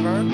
driver.